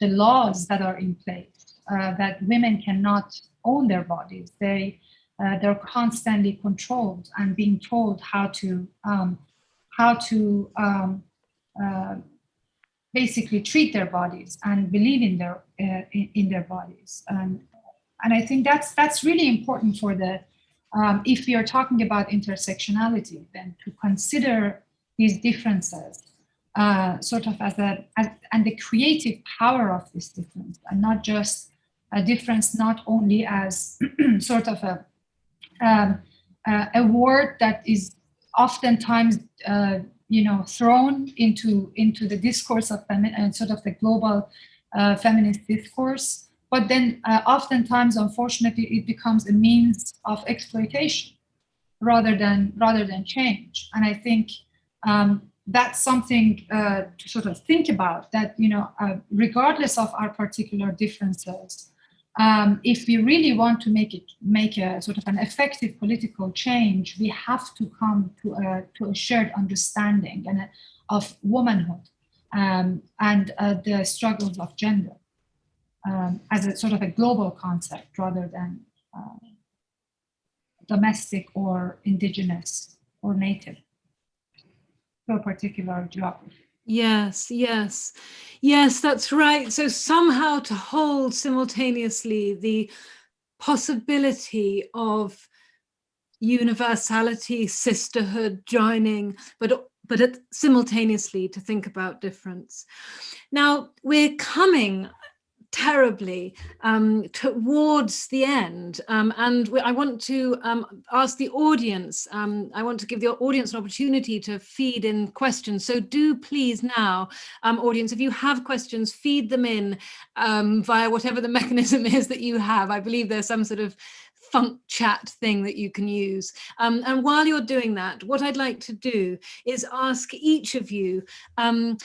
the laws that are in place uh, that women cannot own their bodies. They uh, they're constantly controlled and being told how to um, how to um, uh, basically treat their bodies and believe in their uh, in, their bodies. And and I think that's that's really important for the um, if we are talking about intersectionality then to consider these differences uh, sort of as a, as, and the creative power of this difference and not just a difference, not only as [clears throat] sort of a, um, uh, a word that is oftentimes, uh, you know, thrown into, into the discourse of and uh, sort of the global uh, feminist discourse, but then uh, oftentimes, unfortunately, it becomes a means of exploitation rather than rather than change. And I think um, that's something uh, to sort of think about that, you know, uh, regardless of our particular differences, um, if we really want to make it make a sort of an effective political change, we have to come to a, to a shared understanding and a, of womanhood um, and uh, the struggles of gender um, as a sort of a global concept rather than uh, domestic or indigenous or native to a particular geography. Yes, yes, yes, that's right. So somehow to hold simultaneously the possibility of universality, sisterhood, joining, but but simultaneously to think about difference. Now we're coming terribly um, towards the end. Um, and I want to um, ask the audience, um, I want to give the audience an opportunity to feed in questions. So do please now, um, audience, if you have questions, feed them in um, via whatever the [laughs] mechanism is that you have. I believe there's some sort of funk chat thing that you can use. Um, and while you're doing that, what I'd like to do is ask each of you um,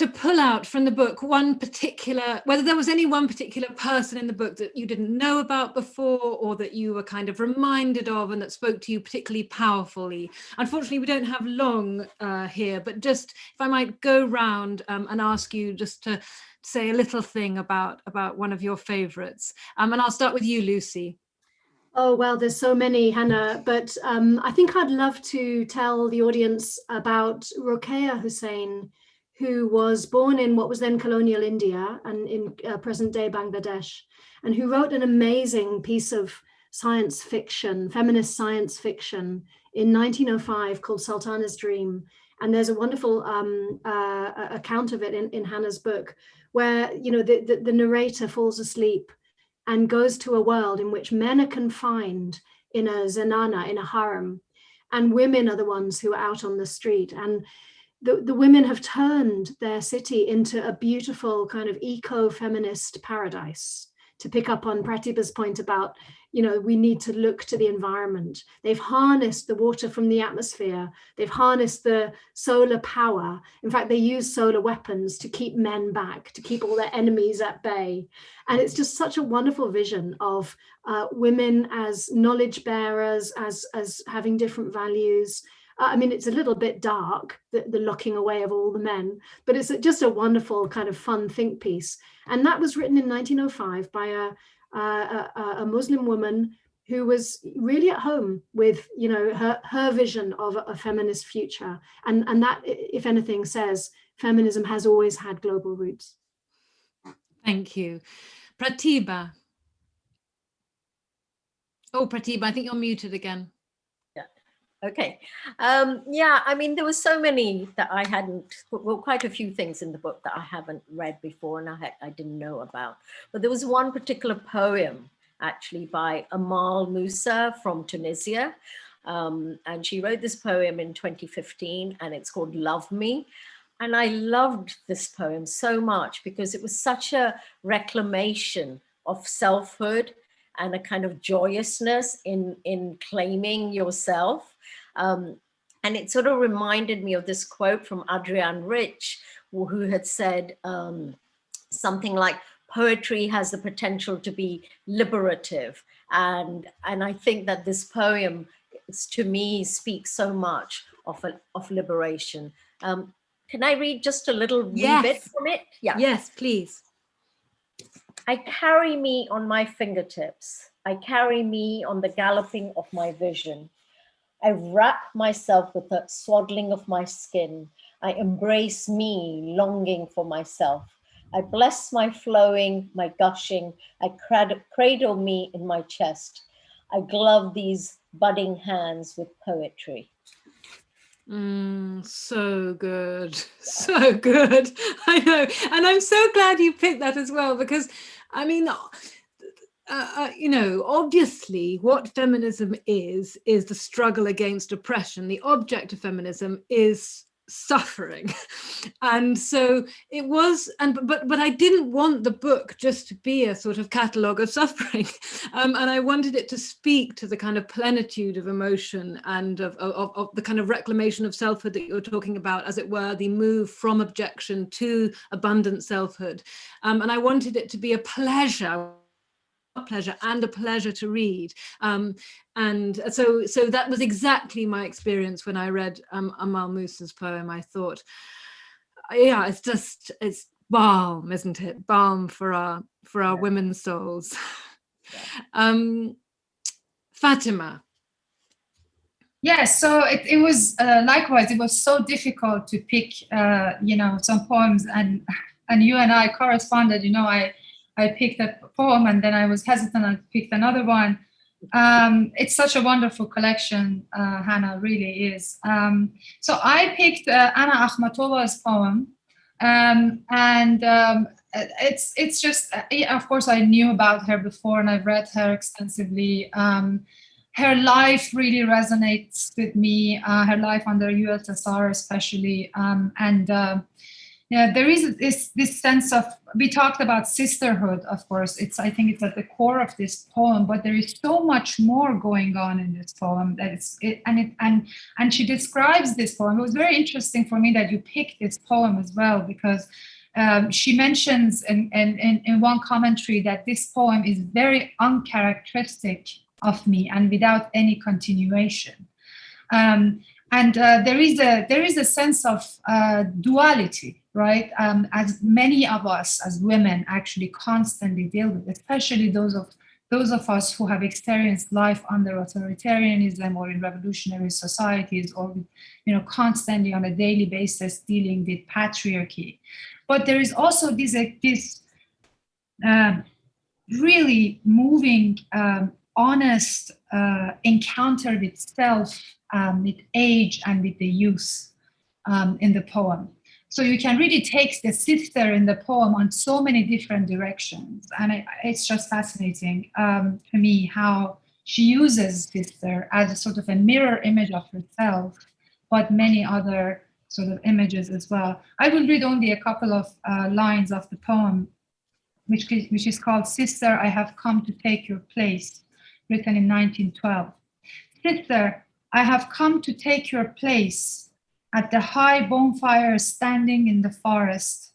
to pull out from the book one particular, whether there was any one particular person in the book that you didn't know about before or that you were kind of reminded of and that spoke to you particularly powerfully. Unfortunately, we don't have long uh, here, but just if I might go round um, and ask you just to say a little thing about, about one of your favorites. Um, and I'll start with you, Lucy. Oh, well, there's so many, Hannah, but um, I think I'd love to tell the audience about Rokeya Hossain, who was born in what was then colonial India and in uh, present day Bangladesh, and who wrote an amazing piece of science fiction, feminist science fiction in 1905 called Sultana's Dream. And there's a wonderful um, uh, account of it in, in Hannah's book where, you know, the, the, the narrator falls asleep and goes to a world in which men are confined in a zenana, in a harem, and women are the ones who are out on the street. And the, the women have turned their city into a beautiful kind of eco-feminist paradise to pick up on Pratibha's point about, you know, we need to look to the environment. They've harnessed the water from the atmosphere. They've harnessed the solar power. In fact, they use solar weapons to keep men back, to keep all their enemies at bay. And it's just such a wonderful vision of uh, women as knowledge bearers, as, as having different values, Uh, I mean, it's a little bit dark, the, the locking away of all the men, but it's just a wonderful kind of fun think piece. And that was written in 1905 by a, a, a Muslim woman who was really at home with, you know, her, her vision of a, feminist future. And, and that, if anything, says feminism has always had global roots. Thank you. Pratibha. Oh, Pratibha, I think you're muted again. Okay. Um, yeah, I mean, there were so many that I hadn't, well, quite a few things in the book that I haven't read before and I, I didn't know about. But there was one particular poem actually by Amal Musa from Tunisia. Um, and she wrote this poem in 2015 and it's called Love Me. And I loved this poem so much because it was such a reclamation of selfhood and a kind of joyousness in, in claiming yourself. Um, and it sort of reminded me of this quote from Adrienne Rich, who had said um, something like, poetry has the potential to be liberative. And, and I think that this poem, to me, speaks so much of, a, of liberation. Um, can I read just a little yes. bit from it? Yeah. Yes, please. I carry me on my fingertips. I carry me on the galloping of my vision. I wrap myself with the swaddling of my skin. I embrace me, longing for myself. I bless my flowing, my gushing. I cradle me in my chest. I glove these budding hands with poetry. Mm, so good, [laughs] so good. [laughs] I know, and I'm so glad you picked that as well because, I mean, uh, uh, you know, obviously, what feminism is is the struggle against oppression. The object of feminism is suffering. [laughs] And so it was and but but i didn't want the book just to be a sort of catalogue of [laughs] suffering. Um, and i wanted it to speak to the kind of plenitude of emotion and of, of, of the kind of reclamation of selfhood that you're talking about as it were the move from objection to abundant selfhood. Um, and i wanted it to be a pleasure pleasure and a pleasure to read. Um, and so, so that was exactly my experience when I read um, Amal Musa's poem. I thought, yeah, it's just, it's balm, isn't it? Balm for our, for our yeah. women's souls. Yeah. [laughs] Um, Fatima. Yes, so it, it was uh, likewise, it was so difficult to pick, uh, you know, some poems and and you and I corresponded, you know, I I picked a poem and then I was hesitant and picked another one. Um, it's such a wonderful collection, uh, Hannah, really is. Um, so I picked uh, Anna Akhmatova's poem um, and um, it's it's just, uh, of course, I knew about her before and I've read her extensively. Um, her life really resonates with me, uh, her life under USSR especially, um, and uh, yeah there is this this sense of we talked about sisterhood of course. It's i think it's at the core of this poem but there is so much more going on in this poem that it's it, and it and and she describes this poem. It was very interesting for me that you picked this poem as well because um, she mentions in, in, in, one commentary that this poem is very uncharacteristic of me and without any continuation. Um, and uh, there is a there is a sense of uh, duality right um, as many of us as women actually constantly deal with especially those of those of us who have experienced life under authoritarianism or in revolutionary societies or you know constantly on a daily basis dealing with patriarchy but there is also this uh, this uh, really moving um, honest uh, encounter with self um, with age and with the youth um, in the poem. So you can really take the sister in the poem on so many different directions. And it, it's just fascinating um, to me how she uses sister as a sort of a mirror image of herself, but many other sort of images as well. I will read only a couple of uh, lines of the poem, which, which is called Sister, I Have Come to Take Your Place, written in 1912. Sister, I have come to take your place at the high bonfire standing in the forest.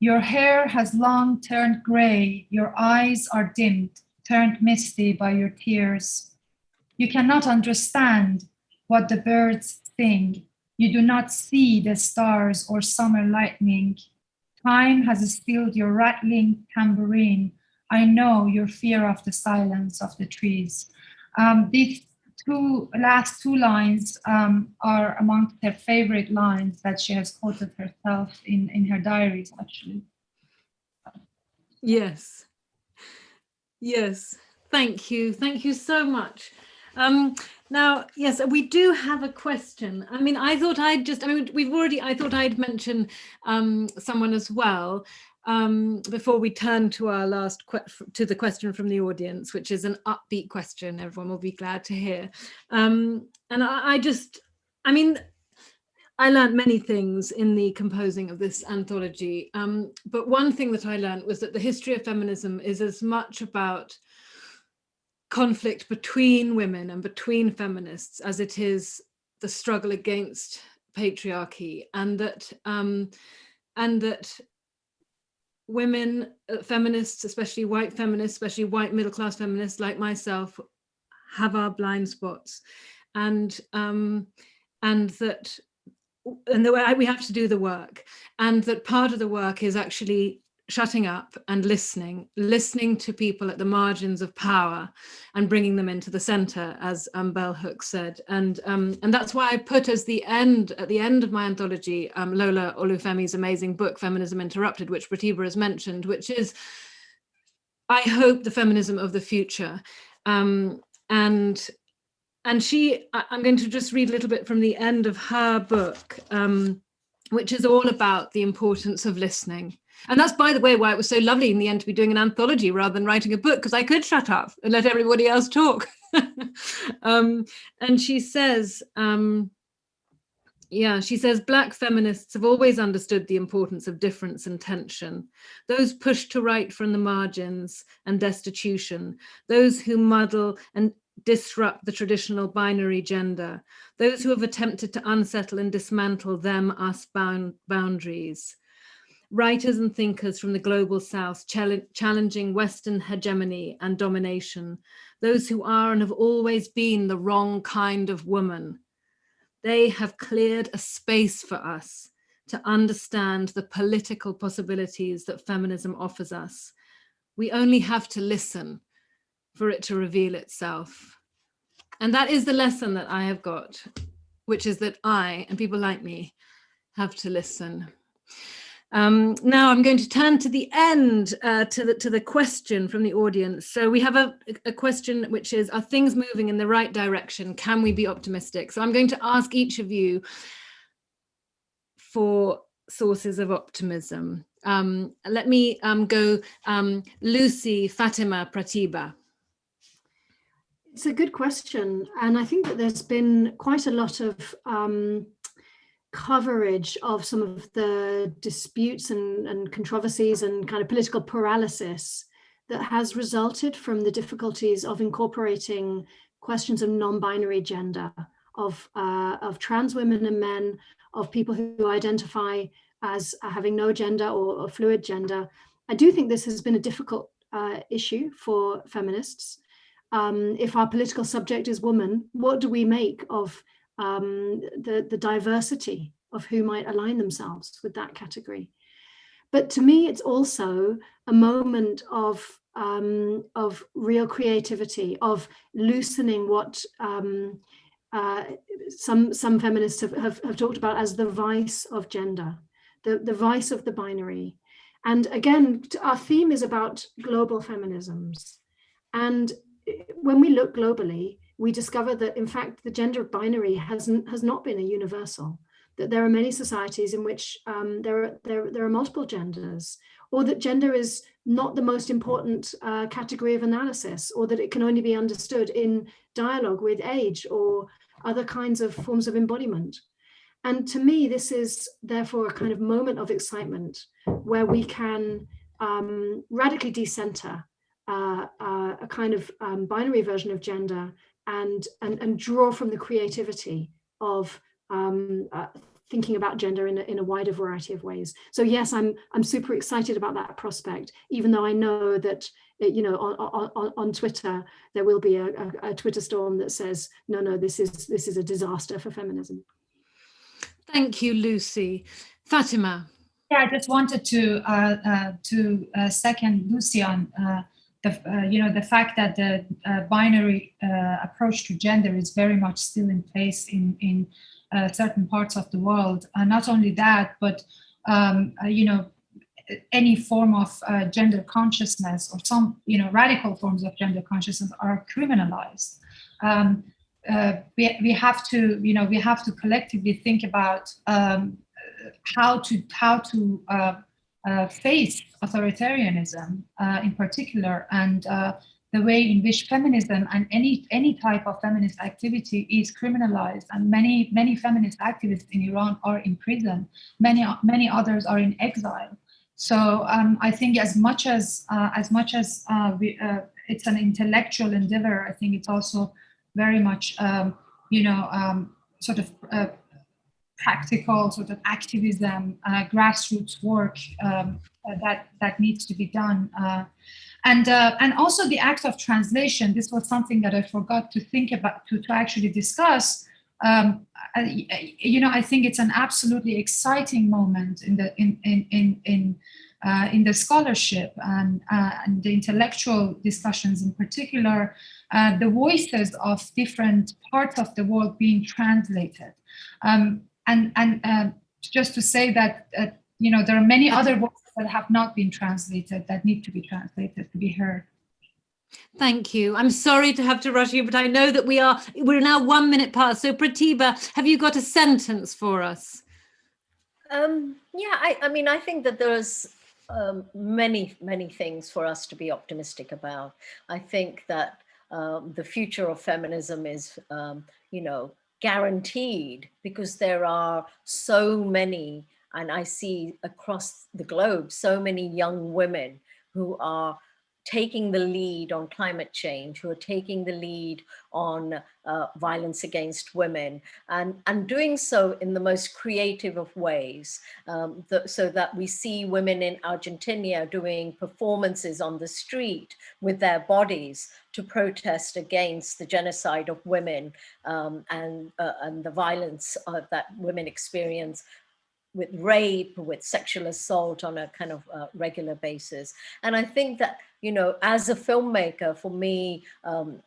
Your hair has long turned gray, your eyes are dimmed, turned misty by your tears. You cannot understand what the birds sing. You do not see the stars or summer lightning. Time has stilled your rattling tambourine. I know your fear of the silence of the trees. Um, two last two lines um, are among her favorite lines that she has quoted herself in, in her diaries, actually. Yes. Yes. Thank you. Thank you so much. Um, now, yes, we do have a question. I mean, I thought I'd just, I mean, we've already, I thought I'd mention um, someone as well um, before we turn to our last to the question from the audience, which is an upbeat question, everyone will be glad to hear. Um, and I, I, just, I mean, I learned many things in the composing of this anthology, um, but one thing that I learned was that the history of feminism is as much about conflict between women and between feminists as it is the struggle against patriarchy and that um, and that women, uh, feminists, especially white feminists, especially white middle class feminists like myself, have our blind spots, and um, and that and the way we have to do the work, and that part of the work is actually shutting up and listening, listening to people at the margins of power and bringing them into the center, as um, Bell Hooks said. And, um, and that's why I put as the end, at the end of my anthology, um, Lola Olufemi's amazing book, Feminism Interrupted, which Pratibha has mentioned, which is, I hope, the feminism of the future. Um, and and she, I'm going to just read a little bit from the end of her book, um, which is all about the importance of listening. And that's, by the way, why it was so lovely in the end to be doing an anthology rather than writing a book, because I could shut up and let everybody else talk. [laughs] um, and she says, um, yeah, she says black feminists have always understood the importance of difference and tension. Those pushed to right from the margins and destitution, those who muddle and disrupt the traditional binary gender, those who have attempted to unsettle and dismantle them, us bound boundaries. Writers and thinkers from the global south challenging Western hegemony and domination, those who are and have always been the wrong kind of woman, they have cleared a space for us to understand the political possibilities that feminism offers us. We only have to listen for it to reveal itself. And that is the lesson that I have got, which is that I and people like me have to listen. Um, now I'm going to turn to the end, uh, to, the, to the question from the audience. So we have a, a question which is, are things moving in the right direction? Can we be optimistic? So I'm going to ask each of you for sources of optimism. Um, let me um, go um, Lucy Fatima Pratibha. It's a good question. And I think that there's been quite a lot of um, coverage of some of the disputes and, and controversies and kind of political paralysis that has resulted from the difficulties of incorporating questions of non-binary gender, of, uh, of trans women and men, of people who identify as having no gender or, or fluid gender. I do think this has been a difficult uh, issue for feminists. Um, if our political subject is woman, what do we make of um, the, the diversity of who might align themselves with that category. But to me, it's also a moment of, um, of real creativity, of loosening what um, uh, some, some feminists have, have, have talked about as the vice of gender, the, the vice of the binary. And again, our theme is about global feminisms. And when we look globally, we discover that in fact the gender binary hasn't has not been a universal that there are many societies in which um, there, are, there, there are multiple genders or that gender is not the most important uh, category of analysis or that it can only be understood in dialogue with age or other kinds of forms of embodiment. And to me, this is therefore a kind of moment of excitement where we can um, radically decenter uh, uh, a kind of um, binary version of gender and, and, and draw from the creativity of um, uh, thinking about gender in a, in a wider variety of ways. So yes, I'm I'm super excited about that prospect, even though I know that you know on, on, on Twitter there will be a, a, a Twitter storm that says no, no, this is this is a disaster for feminism. Thank you, Lucy. Fatima. Yeah, I just wanted to uh, uh, to uh, second Lucy on uh, the uh, you know the fact that the uh, binary approach to gender is very much still in place in in uh, certain parts of the world. And not only that, but um, uh, you know, any form of uh, gender consciousness or some you know radical forms of gender consciousness are criminalized. Um, uh, we, we have to you know we have to collectively think about um, how to how to uh, uh, face authoritarianism in particular and the way in which feminism and any any type of feminist activity is criminalized. And many many feminist activists in Iran are in prison. Many many others are in exile. So um, I think as much as uh, as much as uh, we, uh, it's an intellectual endeavor I think it's also very much um, you know um, sort of uh, practical sort of activism uh, grassroots work um, uh, that that needs to be done and, uh, and also the act of translation, this was something that I forgot to think about, to, to actually discuss. Um, I, you know, I think it's an absolutely exciting moment in the, in, in, in, in, uh, in the scholarship and, uh, and the intellectual discussions in particular, uh, the voices of different parts of the world being translated. Um, and and uh, just to say that, uh, you know, there are many other voices that have not been translated that need to be translated to be heard. Thank you. I'm sorry to have to rush you, but I know that we are, we're now one minute past. So Pratibha, have you got a sentence for us? Um, yeah, I, I mean, I think that there's um, many, many things for us to be optimistic about. I think that um, the future of feminism is, um, you know, guaranteed because there are so many, and I see across the globe, so many young women who are taking the lead on climate change, who are taking the lead on uh, violence against women, and, and doing so in the most creative of ways, um, the, so that we see women in Argentina doing performances on the street with their bodies to protest against the genocide of women um, and, uh, and the violence uh, that women experience with rape, with sexual assault on a kind of uh, regular basis. And I think that, you know, as a filmmaker, for me, um,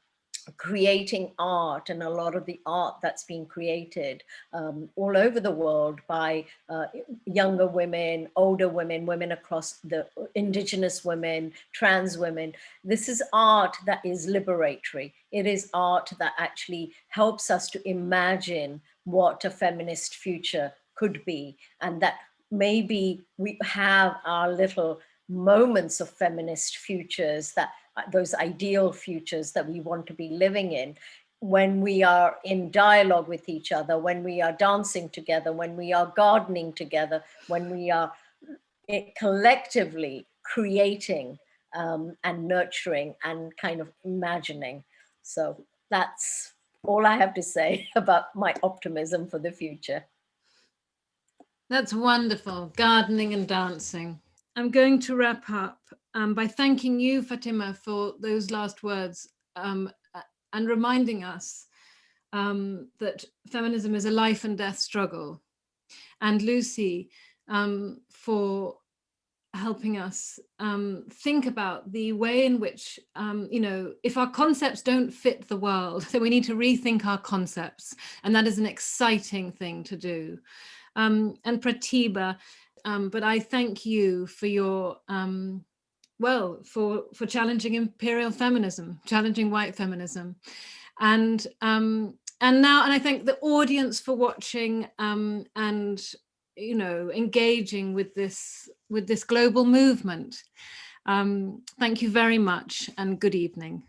creating art and a lot of the art that's being created um, all over the world by uh, younger women, older women, women across the indigenous women, trans women. This is art that is liberatory. It is art that actually helps us to imagine what a feminist future could be and that maybe we have our little moments of feminist futures that uh, those ideal futures that we want to be living in when we are in dialogue with each other, when we are dancing together, when we are gardening together, when we are eh, collectively creating um, and nurturing and kind of imagining. So that's all I have to say [laughs] about my optimism for the future. That's wonderful, gardening and dancing. I'm going to wrap up um, by thanking you, Fatima, for those last words um, and reminding us um, that feminism is a life and death struggle. And Lucy, um, for helping us um, think about the way in which, um, you know, if our concepts don't fit the world, [laughs] then we need to rethink our concepts. And that is an exciting thing to do um, and Pratibha. Um, but I thank you for your, um, well, for, for challenging imperial feminism, challenging white feminism. And, um, and now, and I thank the audience for watching um, and, you know, engaging with this, with this global movement. Um, thank you very much and good evening.